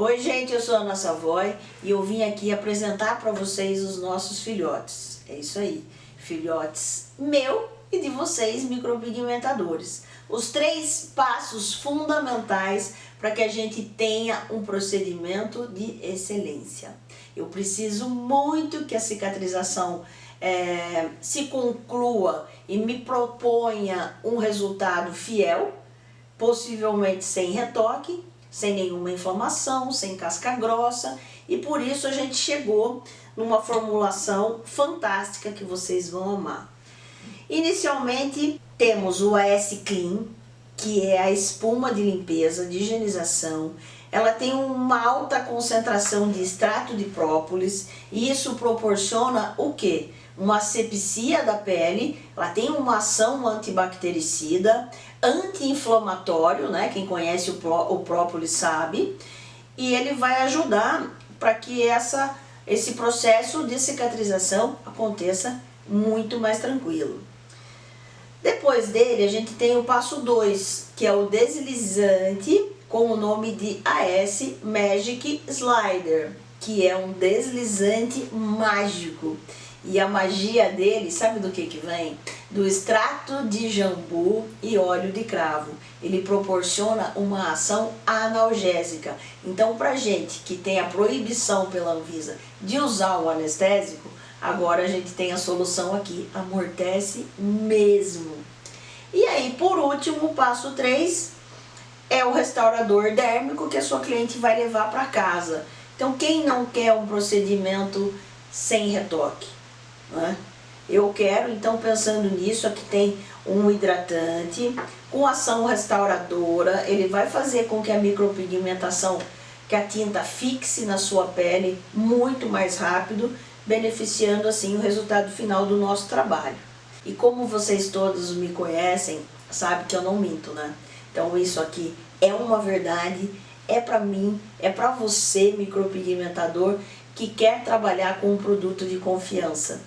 Oi gente, eu sou a Ana Savoy e eu vim aqui apresentar para vocês os nossos filhotes. É isso aí, filhotes meu e de vocês micropigmentadores. Os três passos fundamentais para que a gente tenha um procedimento de excelência. Eu preciso muito que a cicatrização é, se conclua e me proponha um resultado fiel, possivelmente sem retoque, sem nenhuma inflamação, sem casca grossa e por isso a gente chegou numa formulação fantástica que vocês vão amar. Inicialmente temos o AS Clean, que é a espuma de limpeza, de higienização. Ela tem uma alta concentração de extrato de própolis e isso proporciona o que? Uma asepsia da pele, ela tem uma ação antibactericida, anti-inflamatório, né? quem conhece o, o própolis sabe, e ele vai ajudar para que essa, esse processo de cicatrização aconteça muito mais tranquilo. Depois dele, a gente tem o passo 2, que é o deslizante com o nome de AS Magic Slider, que é um deslizante mágico. E a magia dele, sabe do que que vem? Do extrato de jambu e óleo de cravo. Ele proporciona uma ação analgésica. Então, pra gente que tem a proibição pela Anvisa de usar o anestésico, agora a gente tem a solução aqui, amortece mesmo. E aí, por último, passo 3 é o restaurador dérmico que a sua cliente vai levar para casa. Então, quem não quer um procedimento sem retoque? Né? Eu quero, então pensando nisso, aqui tem um hidratante com ação restauradora, ele vai fazer com que a micropigmentação, que a tinta fixe na sua pele muito mais rápido, beneficiando assim o resultado final do nosso trabalho. E como vocês todos me conhecem, sabe que eu não minto, né? Então isso aqui é uma verdade, é para mim, é para você micropigmentador que quer trabalhar com um produto de confiança.